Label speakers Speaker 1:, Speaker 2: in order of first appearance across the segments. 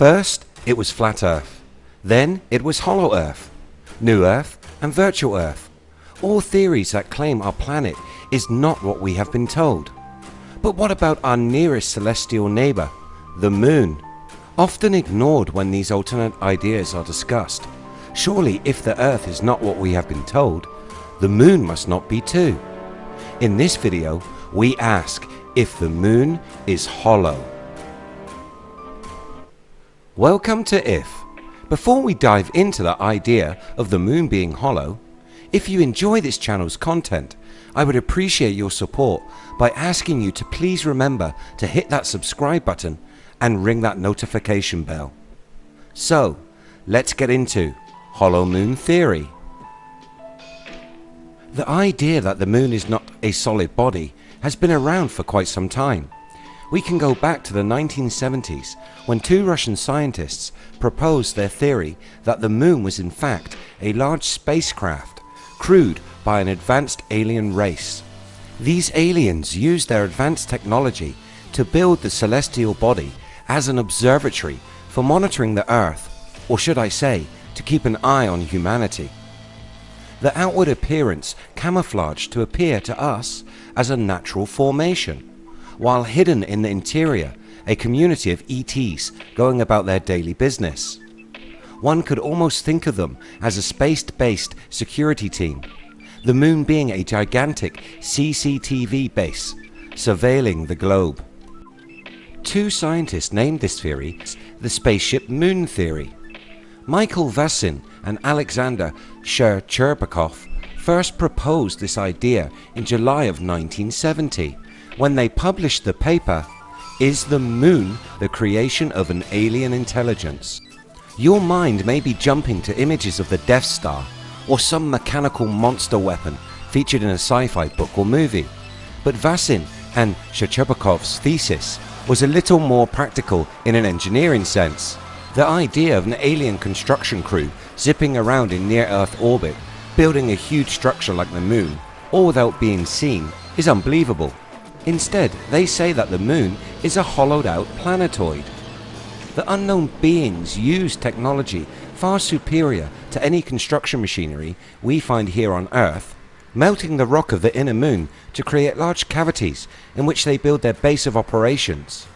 Speaker 1: First it was flat earth, then it was hollow earth, new earth and virtual earth. All theories that claim our planet is not what we have been told. But what about our nearest celestial neighbour, the moon? Often ignored when these alternate ideas are discussed. Surely if the earth is not what we have been told, the moon must not be too. In this video we ask if the moon is hollow. Welcome to IF. Before we dive into the idea of the moon being hollow, if you enjoy this channel's content, I would appreciate your support by asking you to please remember to hit that subscribe button and ring that notification bell. So let's get into Hollow Moon Theory. The idea that the moon is not a solid body has been around for quite some time. We can go back to the 1970s when two Russian scientists proposed their theory that the moon was in fact a large spacecraft crewed by an advanced alien race. These aliens used their advanced technology to build the celestial body as an observatory for monitoring the earth or should I say to keep an eye on humanity. The outward appearance camouflaged to appear to us as a natural formation while hidden in the interior a community of ETs going about their daily business. One could almost think of them as a space based security team, the moon being a gigantic CCTV base surveilling the globe. Two scientists named this theory the spaceship moon theory. Michael Vasin and Alexander Shcherbakov first proposed this idea in July of 1970 when they published the paper Is the Moon the Creation of an Alien Intelligence? Your mind may be jumping to images of the Death Star or some mechanical monster weapon featured in a sci-fi book or movie. But Vasin and Shcherbakov's thesis was a little more practical in an engineering sense. The idea of an alien construction crew zipping around in near-Earth orbit, building a huge structure like the moon, all without being seen, is unbelievable. Instead, they say that the moon is a hollowed out planetoid. The unknown beings use technology far superior to any construction machinery we find here on Earth, melting the rock of the inner moon to create large cavities in which they build their base of operations.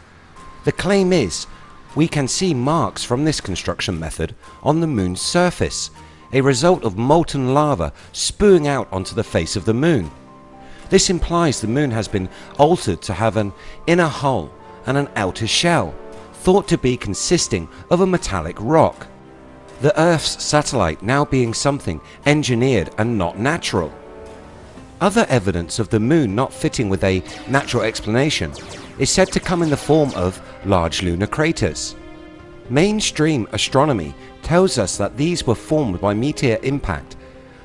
Speaker 1: The claim is we can see marks from this construction method on the moon's surface, a result of molten lava spewing out onto the face of the moon. This implies the moon has been altered to have an inner hull and an outer shell, thought to be consisting of a metallic rock. The Earth's satellite now being something engineered and not natural. Other evidence of the moon not fitting with a natural explanation is said to come in the form of large lunar craters. Mainstream astronomy tells us that these were formed by meteor impact.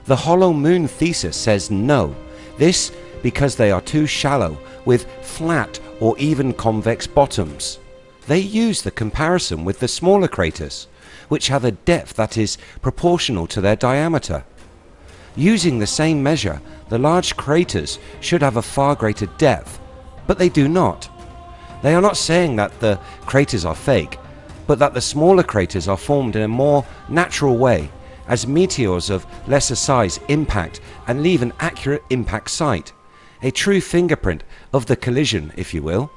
Speaker 1: The hollow moon thesis says no, this because they are too shallow with flat or even convex bottoms. They use the comparison with the smaller craters which have a depth that is proportional to their diameter. Using the same measure the large craters should have a far greater depth but they do not. They are not saying that the craters are fake but that the smaller craters are formed in a more natural way as meteors of lesser size impact and leave an accurate impact site a true fingerprint of the collision if you will.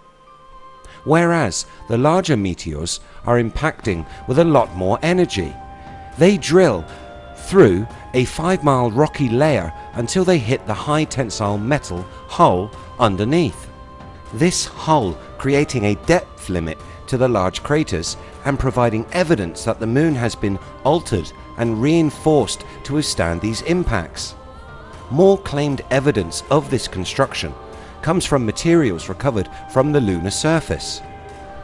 Speaker 1: Whereas the larger meteors are impacting with a lot more energy. They drill through a 5 mile rocky layer until they hit the high tensile metal hull underneath. This hull creating a depth limit to the large craters and providing evidence that the moon has been altered and reinforced to withstand these impacts. More claimed evidence of this construction comes from materials recovered from the lunar surface.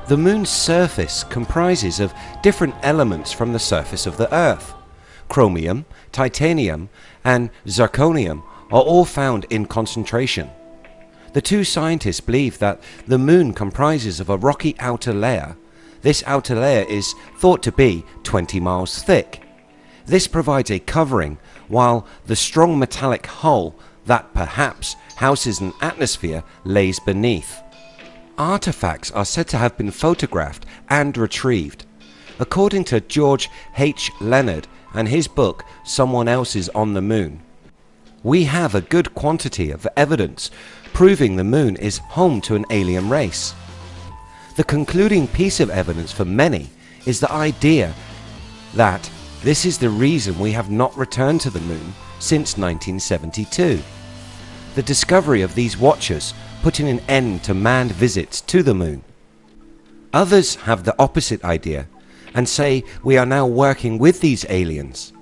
Speaker 1: The moon's surface comprises of different elements from the surface of the earth. Chromium, titanium and zirconium are all found in concentration. The two scientists believe that the moon comprises of a rocky outer layer. This outer layer is thought to be 20 miles thick. This provides a covering while the strong metallic hull that perhaps houses an atmosphere lays beneath. Artifacts are said to have been photographed and retrieved. According to George H. Leonard and his book Someone Else is on the Moon, we have a good quantity of evidence proving the moon is home to an alien race. The concluding piece of evidence for many is the idea that this is the reason we have not returned to the moon since 1972. The discovery of these watchers putting an end to manned visits to the moon. Others have the opposite idea and say we are now working with these aliens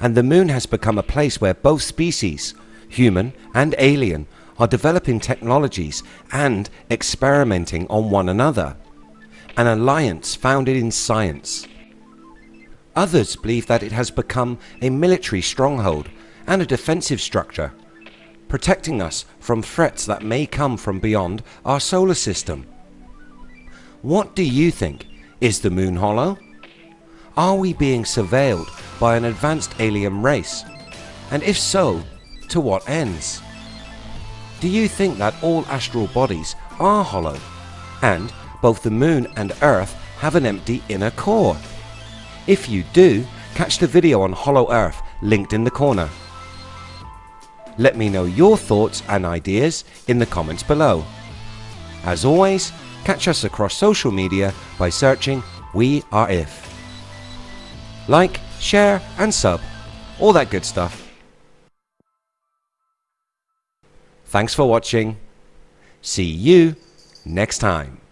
Speaker 1: and the moon has become a place where both species, human and alien, are developing technologies and experimenting on one another. An alliance founded in science. Others believe that it has become a military stronghold and a defensive structure, protecting us from threats that may come from beyond our solar system. What do you think? Is the moon hollow? Are we being surveilled by an advanced alien race? And if so, to what ends? Do you think that all astral bodies are hollow and both the moon and earth have an empty inner core? If you do, catch the video on Hollow Earth linked in the corner. Let me know your thoughts and ideas in the comments below. As always, catch us across social media by searching We Are If. Like, share and sub. All that good stuff. Thanks for watching. See you next time.